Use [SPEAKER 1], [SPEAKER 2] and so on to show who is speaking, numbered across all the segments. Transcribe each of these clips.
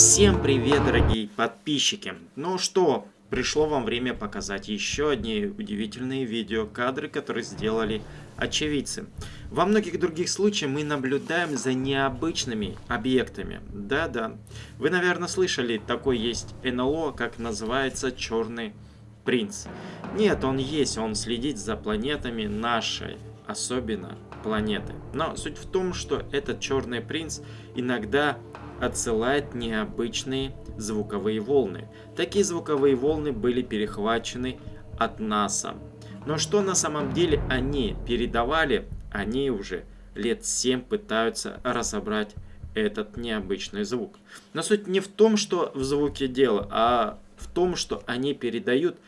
[SPEAKER 1] Всем привет, дорогие подписчики! Ну что, пришло вам время показать еще одни удивительные видеокадры, которые сделали очевидцы. Во многих других случаях мы наблюдаем за необычными объектами. Да-да, вы, наверное, слышали, такой есть НЛО, как называется Черный Принц. Нет, он есть, он следит за планетами нашей, особенно планеты. Но суть в том, что этот Черный Принц иногда отсылает необычные звуковые волны. Такие звуковые волны были перехвачены от НАСА. Но что на самом деле они передавали, они уже лет 7 пытаются разобрать этот необычный звук. Но суть не в том, что в звуке дело, а в том, что они передают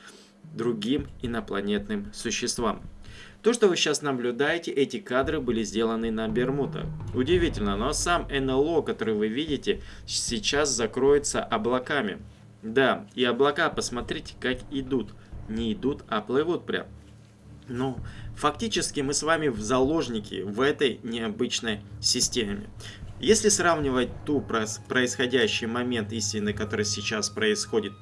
[SPEAKER 1] другим инопланетным существам. То, что вы сейчас наблюдаете, эти кадры были сделаны на Бермудах. Удивительно, но сам НЛО, который вы видите, сейчас закроется облаками. Да, и облака, посмотрите, как идут. Не идут, а плывут прям. Ну, фактически мы с вами в заложники в этой необычной системе. Если сравнивать ту происходящий момент истины, который сейчас происходит,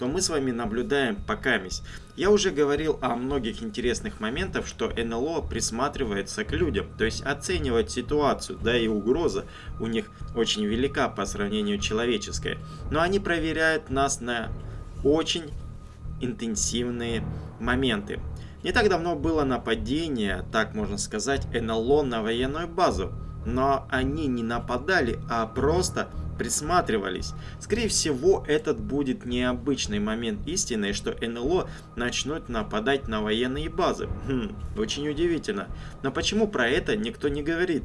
[SPEAKER 1] то мы с вами наблюдаем покамись. Я уже говорил о многих интересных моментах, что НЛО присматривается к людям, то есть оценивает ситуацию, да и угроза у них очень велика по сравнению человеческой. Но они проверяют нас на очень интенсивные моменты. Не так давно было нападение, так можно сказать, НЛО на военную базу но они не нападали, а просто присматривались. Скорее всего, этот будет необычный момент истины, что НЛО начнут нападать на военные базы. Хм, очень удивительно. Но почему про это никто не говорит?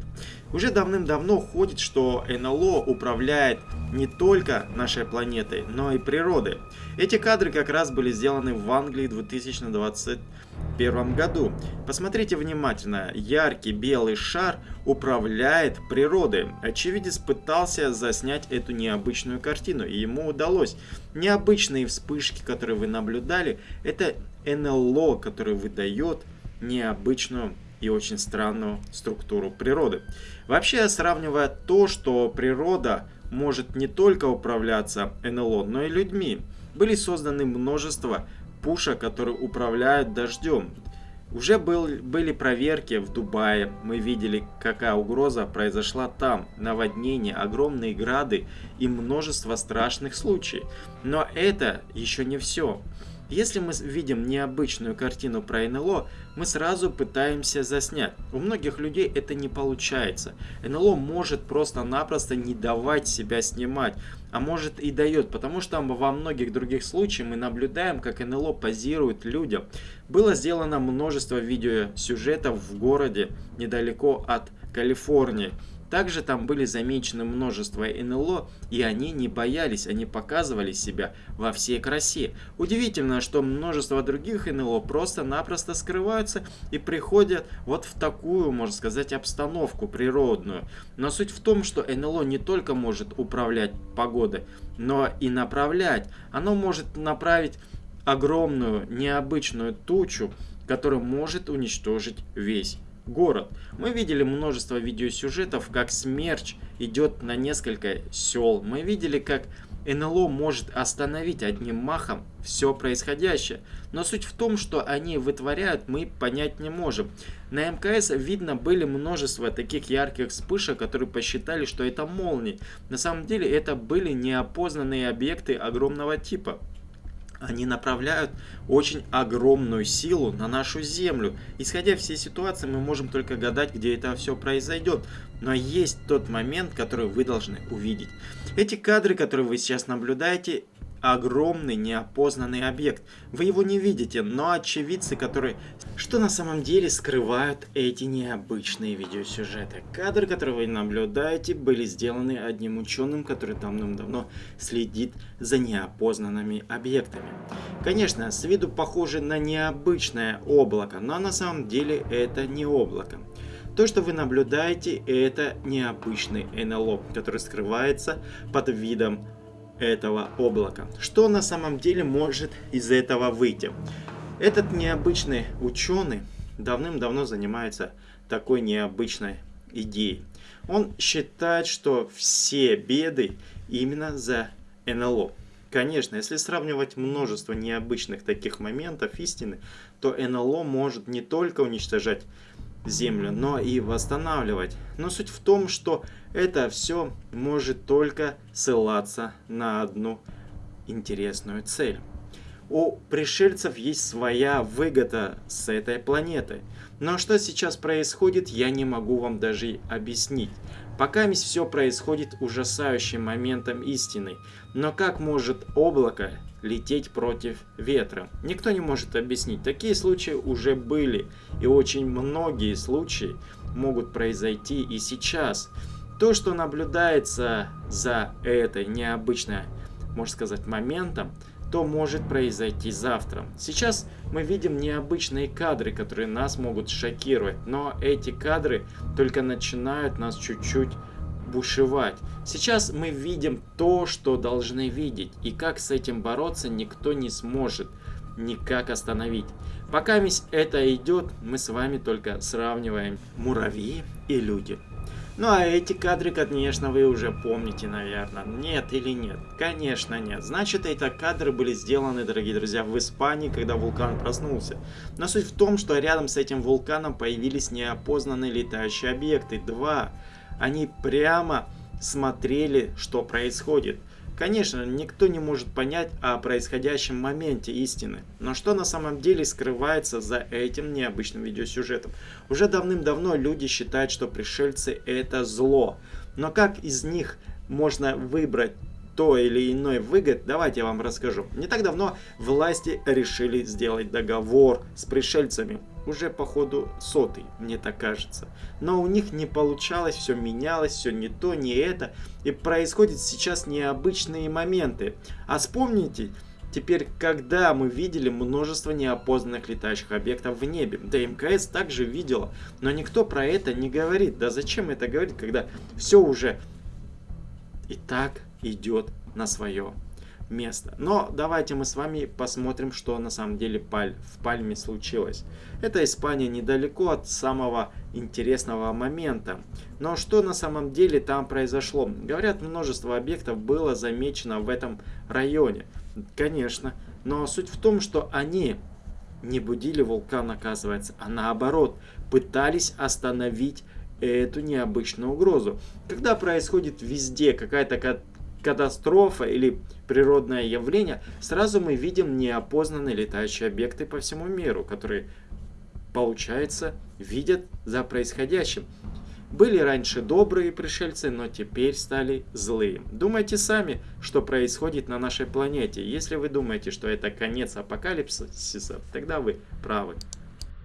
[SPEAKER 1] Уже давным-давно ходит, что НЛО управляет не только нашей планетой, но и природой. Эти кадры как раз были сделаны в Англии в 2021 году. Посмотрите внимательно. Яркий белый шар управляет природой. Очевидец пытался заснять эту необычную картину, и ему удалось. Необычные вспышки, которые вы наблюдали, это НЛО, который выдает необычную и очень странную структуру природы. Вообще, сравнивая то, что природа может не только управляться НЛО, но и людьми, были созданы множество пушек, которые управляют дождем. Уже был, были проверки в Дубае, мы видели, какая угроза произошла там, наводнения, огромные грады и множество страшных случаев. Но это еще не все. Если мы видим необычную картину про НЛО, мы сразу пытаемся заснять. У многих людей это не получается. НЛО может просто-напросто не давать себя снимать, а может и дает, потому что во многих других случаях мы наблюдаем, как НЛО позирует людям. Было сделано множество видеосюжетов в городе недалеко от Калифорнии. Также там были замечены множество НЛО, и они не боялись, они показывали себя во всей красе. Удивительно, что множество других НЛО просто-напросто скрываются и приходят вот в такую, можно сказать, обстановку природную. Но суть в том, что НЛО не только может управлять погодой, но и направлять. Оно может направить огромную необычную тучу, которая может уничтожить весь город. Мы видели множество видеосюжетов, как смерч идет на несколько сел. Мы видели, как НЛО может остановить одним махом все происходящее. Но суть в том, что они вытворяют, мы понять не можем. На МКС видно были множество таких ярких вспышек, которые посчитали, что это молнии. На самом деле это были неопознанные объекты огромного типа они направляют очень огромную силу на нашу Землю. Исходя всей ситуации, мы можем только гадать, где это все произойдет. Но есть тот момент, который вы должны увидеть. Эти кадры, которые вы сейчас наблюдаете, огромный неопознанный объект. Вы его не видите, но очевидцы, которые... Что на самом деле скрывают эти необычные видеосюжеты? Кадры, которые вы наблюдаете, были сделаны одним ученым, который давным-давно следит за неопознанными объектами. Конечно, с виду похоже на необычное облако, но на самом деле это не облако. То, что вы наблюдаете, это необычный НЛО, который скрывается под видом этого облака. Что на самом деле может из этого выйти? Этот необычный ученый давным-давно занимается такой необычной идеей. Он считает, что все беды именно за НЛО. Конечно, если сравнивать множество необычных таких моментов истины, то НЛО может не только уничтожать Землю, но и восстанавливать. Но суть в том, что это все может только ссылаться на одну интересную цель. У пришельцев есть своя выгода с этой планеты. Но что сейчас происходит, я не могу вам даже объяснить. Пока все происходит ужасающим моментом истины. Но как может облако лететь против ветра? Никто не может объяснить. Такие случаи уже были. И очень многие случаи могут произойти и сейчас. То, что наблюдается за этой необычной, можно сказать, моментом, то может произойти завтра. Сейчас мы видим необычные кадры, которые нас могут шокировать, но эти кадры только начинают нас чуть-чуть бушевать. Сейчас мы видим то, что должны видеть, и как с этим бороться никто не сможет никак остановить. Пока это идет, мы с вами только сравниваем муравьи и люди. Ну а эти кадры, конечно, вы уже помните, наверное. Нет или нет? Конечно нет. Значит, эти кадры были сделаны, дорогие друзья, в Испании, когда вулкан проснулся. Но суть в том, что рядом с этим вулканом появились неопознанные летающие объекты. Два. Они прямо смотрели, что происходит. Конечно, никто не может понять о происходящем моменте истины, но что на самом деле скрывается за этим необычным видеосюжетом? Уже давным-давно люди считают, что пришельцы это зло, но как из них можно выбрать то или иной выгод, давайте я вам расскажу. Не так давно власти решили сделать договор с пришельцами. Уже по ходу сотый, мне так кажется. Но у них не получалось, все менялось, все не то, не это. И происходят сейчас необычные моменты. А вспомните, Теперь, когда мы видели множество неопознанных летающих объектов в небе, да МКС также видела, но никто про это не говорит. Да зачем это говорить, когда все уже и так идет на свое место. Но давайте мы с вами посмотрим, что на самом деле в Пальме случилось. Это Испания недалеко от самого интересного момента. Но что на самом деле там произошло? Говорят, множество объектов было замечено в этом районе. Конечно. Но суть в том, что они не будили вулкан, оказывается, а наоборот, пытались остановить эту необычную угрозу. Когда происходит везде какая-то катастрофа или природное явление, сразу мы видим неопознанные летающие объекты по всему миру, которые, получается, видят за происходящим. Были раньше добрые пришельцы, но теперь стали злые. Думайте сами, что происходит на нашей планете. Если вы думаете, что это конец апокалипсиса, тогда вы правы.